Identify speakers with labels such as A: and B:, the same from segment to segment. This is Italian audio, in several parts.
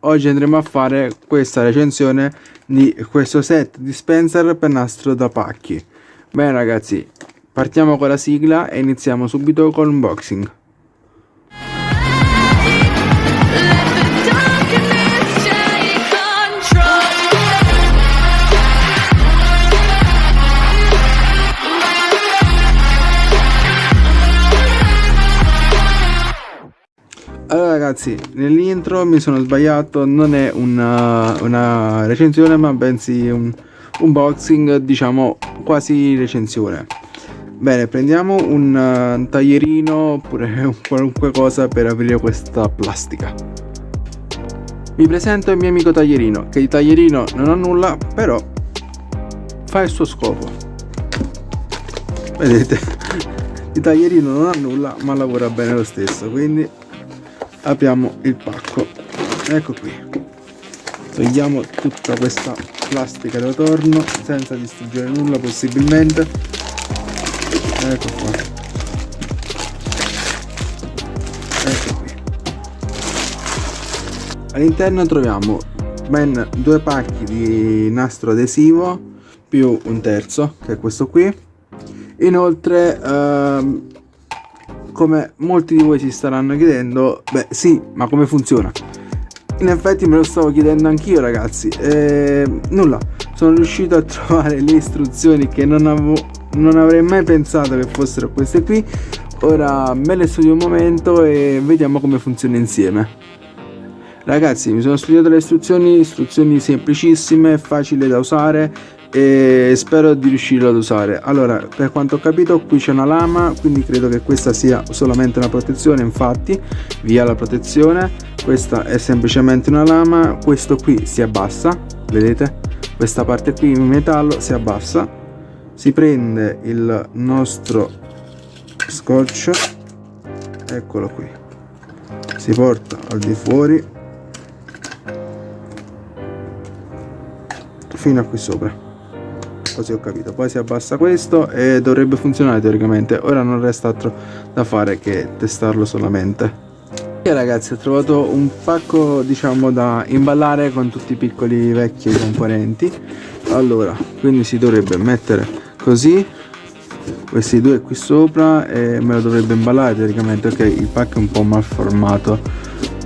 A: oggi andremo a fare questa recensione di questo set dispenser per nastro da pacchi. Bene ragazzi partiamo con la sigla e iniziamo subito con l'unboxing Allora ragazzi, nell'intro mi sono sbagliato, non è una, una recensione ma bensì un unboxing, diciamo quasi recensione. Bene, prendiamo un uh, taglierino oppure qualunque cosa per aprire questa plastica. Vi presento il mio amico taglierino, che di taglierino non ha nulla, però fa il suo scopo. Vedete, di taglierino non ha nulla, ma lavora bene lo stesso, quindi apriamo il pacco. Ecco qui. Togliamo tutta questa plastica da torno senza distruggere nulla possibilmente. Ecco qua. Ecco qui. All'interno troviamo ben due pacchi di nastro adesivo più un terzo che è questo qui. Inoltre ehm, come molti di voi si staranno chiedendo, beh sì, ma come funziona? In effetti me lo stavo chiedendo anch'io ragazzi, e, nulla, sono riuscito a trovare le istruzioni che non, avevo, non avrei mai pensato che fossero queste qui, ora me le studio un momento e vediamo come funziona insieme. Ragazzi mi sono studiato le istruzioni, istruzioni semplicissime, facili da usare e spero di riuscirlo ad usare. Allora per quanto ho capito qui c'è una lama quindi credo che questa sia solamente una protezione infatti via la protezione. Questa è semplicemente una lama questo qui si abbassa vedete? Questa parte qui in metallo si abbassa. Si prende il nostro scotch eccolo qui. Si porta al di fuori. Fino a qui sopra così ho capito. Poi si abbassa questo e dovrebbe funzionare teoricamente. Ora non resta altro da fare che testarlo solamente. E ragazzi ho trovato un pacco diciamo da imballare con tutti i piccoli vecchi componenti. Allora quindi si dovrebbe mettere così. Questi due qui sopra e me lo dovrebbe imballare teoricamente. Ok il pacco è un po' mal formato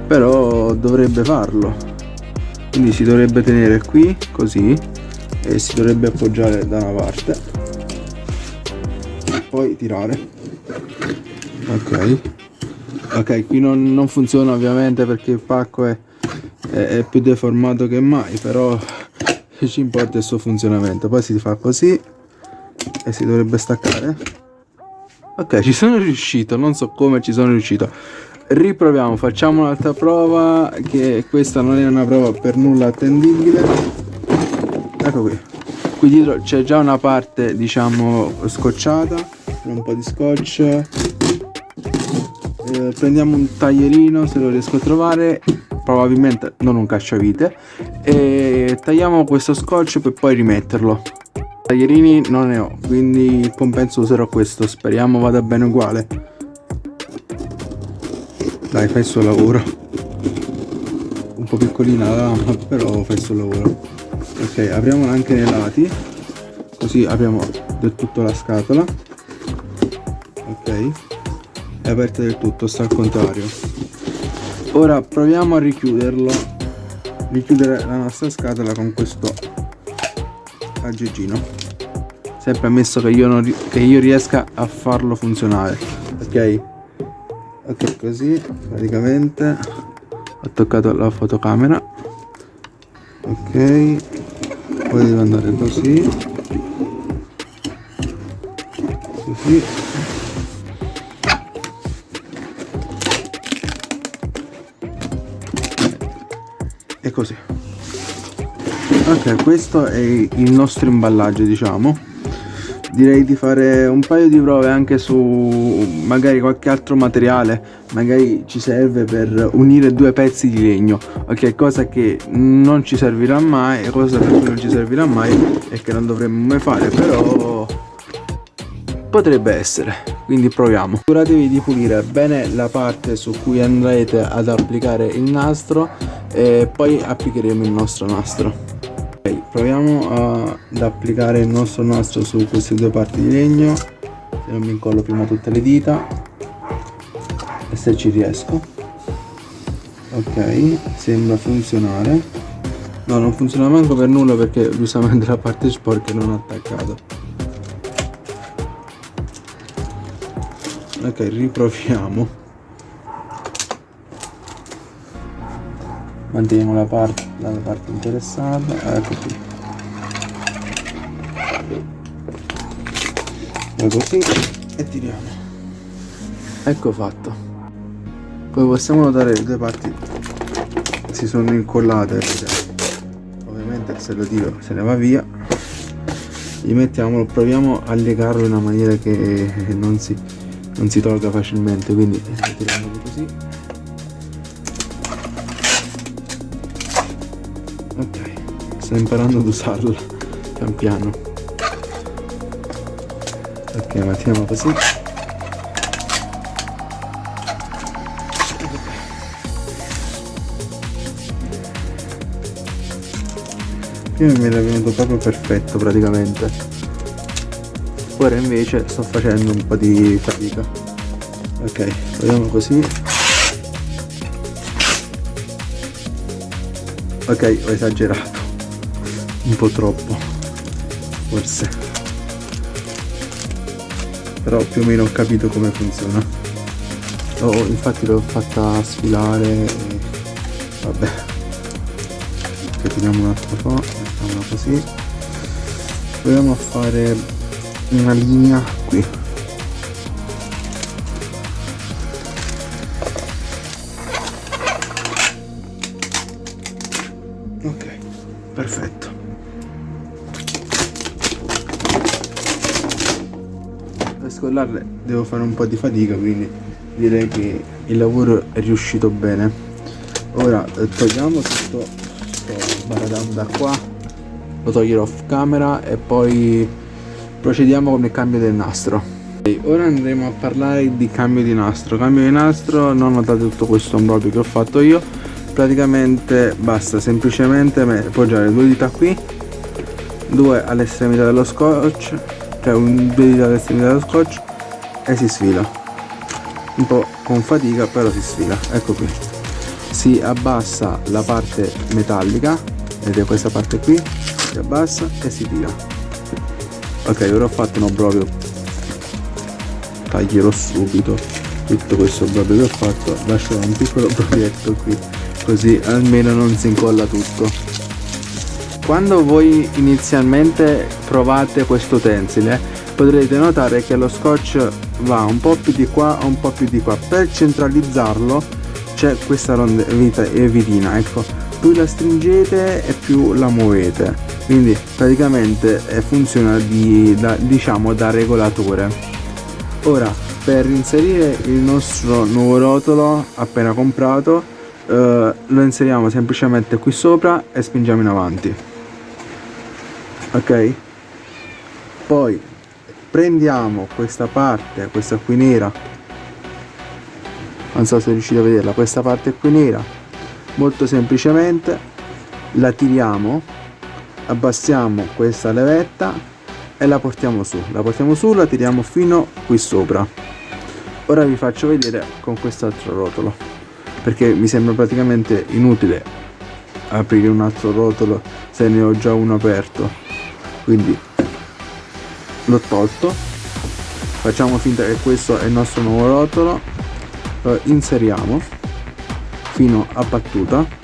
A: però dovrebbe farlo. Quindi si dovrebbe tenere qui così e si dovrebbe appoggiare da una parte. E poi tirare. Ok. Ok qui non, non funziona ovviamente perché il pacco è, è, è più deformato che mai però ci importa il suo funzionamento. Poi si fa così e si dovrebbe staccare. Ok ci sono riuscito non so come ci sono riuscito. Riproviamo facciamo un'altra prova che questa non è una prova per nulla attendibile ecco qui. Qui dietro c'è già una parte diciamo scotchata un po' di scotch. Eh, prendiamo un taglierino se lo riesco a trovare. Probabilmente non un cacciavite. E tagliamo questo scotch per poi rimetterlo. Taglierini non ne ho quindi il compenso userò questo. Speriamo vada bene uguale. Dai fai il suo lavoro. Un po' piccolina la lama però fai il suo lavoro ok apriamola anche nei lati così apriamo del tutto la scatola. Ok è aperta del tutto sta al contrario. Ora proviamo a richiuderlo richiudere la nostra scatola con questo aggeggino. Sempre ammesso che io, non, che io riesca a farlo funzionare. Ok ok così praticamente. Ho toccato la fotocamera. Ok poi deve andare così così. E così. Ok questo è il nostro imballaggio diciamo direi di fare un paio di prove anche su magari qualche altro materiale. Magari ci serve per unire due pezzi di legno. Ok cosa che non ci servirà mai cosa per cui non ci servirà mai e che non dovremmo mai fare però potrebbe essere. Quindi proviamo. Assicuratevi di pulire bene la parte su cui andrete ad applicare il nastro e poi applicheremo il nostro nastro ok proviamo ad applicare il nostro nastro su queste due parti di legno. Se non mi incollo prima tutte le dita. E se ci riesco. Ok sembra funzionare. No non funziona manco per nulla perché giustamente la parte sporca non è attaccata ok riproviamo. Manteniamo la parte, la parte interessata ecco qui. E così e tiriamo. Ecco fatto. Poi possiamo notare le due parti si sono incollate ovviamente se lo tiro se ne va via. Gli mettiamo proviamo a legarlo in una maniera che non si non si tolga facilmente quindi tiriamolo così sto imparando ad usarla pian piano. Ok mettiamo così. Prima mi era venuto proprio perfetto praticamente. Ora invece sto facendo un po' di fatica. Ok proviamo così. Ok ho esagerato un po' troppo forse. Però più o meno ho capito come funziona. Oh, infatti l'ho fatta sfilare e... vabbè. Tiriamo un altro po' mettiamola così. Proviamo a fare una linea qui scollarle devo fare un po' di fatica quindi direi che il lavoro è riuscito bene. Ora eh, togliamo tutto questo baradam da qua lo toglierò off camera e poi procediamo con il cambio del nastro. Ora andremo a parlare di cambio di nastro. Cambio di nastro non notate tutto questo ombroglio che ho fatto io. Praticamente basta semplicemente appoggiare due dita qui due all'estremità dello scotch cioè un, due dita all'estremità dello scotch e si sfila. Un po' con fatica però si sfila. Ecco qui. Si abbassa la parte metallica vedete questa parte qui si abbassa e si tira. Ok ora ho fatto un obbrobrio taglierò subito tutto questo obbrobrio che ho fatto. Lascerò un piccolo proietto qui così almeno non si incolla tutto quando voi inizialmente provate questo utensile potrete notare che lo scotch va un po' più di qua un po' più di qua. Per centralizzarlo c'è questa vitina ecco. Più la stringete e più la muovete. Quindi praticamente eh, funziona di, da, diciamo da regolatore. Ora per inserire il nostro nuovo rotolo appena comprato eh, lo inseriamo semplicemente qui sopra e spingiamo in avanti ok? Poi prendiamo questa parte questa qui nera. Non so se riuscite a vederla. Questa parte qui nera molto semplicemente la tiriamo abbassiamo questa levetta e la portiamo su. La portiamo su la tiriamo fino qui sopra. Ora vi faccio vedere con quest'altro rotolo perché mi sembra praticamente inutile aprire un altro rotolo se ne ho già uno aperto quindi l'ho tolto. Facciamo finta che questo è il nostro nuovo rotolo. Lo inseriamo fino a battuta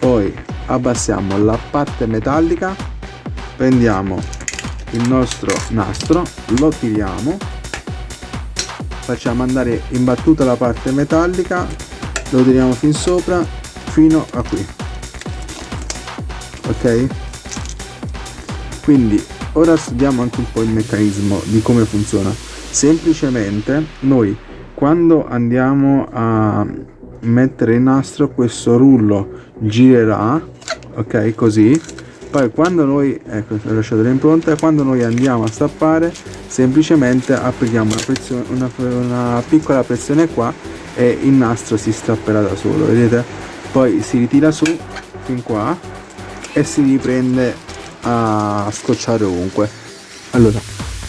A: poi abbassiamo la parte metallica. Prendiamo il nostro nastro lo tiriamo. Facciamo andare in battuta la parte metallica. Lo tiriamo fin sopra fino a qui. Ok quindi ora studiamo anche un po' il meccanismo di come funziona. Semplicemente noi quando andiamo a mettere il nastro questo rullo girerà ok così. Poi quando noi ecco ho lasciato l'impronta quando noi andiamo a stappare semplicemente applichiamo una, pressione, una, una piccola pressione qua e il nastro si stapperà da solo vedete? Poi si ritira su fin qua e si riprende a scocciare ovunque. Allora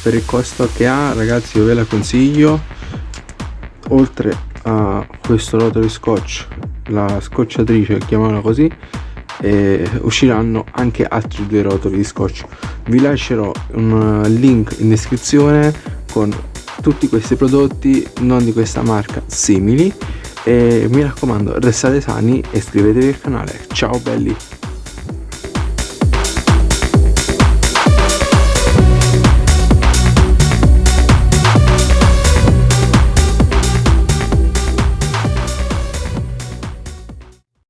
A: per il costo che ha ragazzi io ve la consiglio. Oltre a questo rotolo scotch la scocciatrice chiamiamola così usciranno anche altri due rotoli di scotch. Vi lascerò un link in descrizione con tutti questi prodotti non di questa marca simili. E mi raccomando restate sani e iscrivetevi al canale. Ciao belli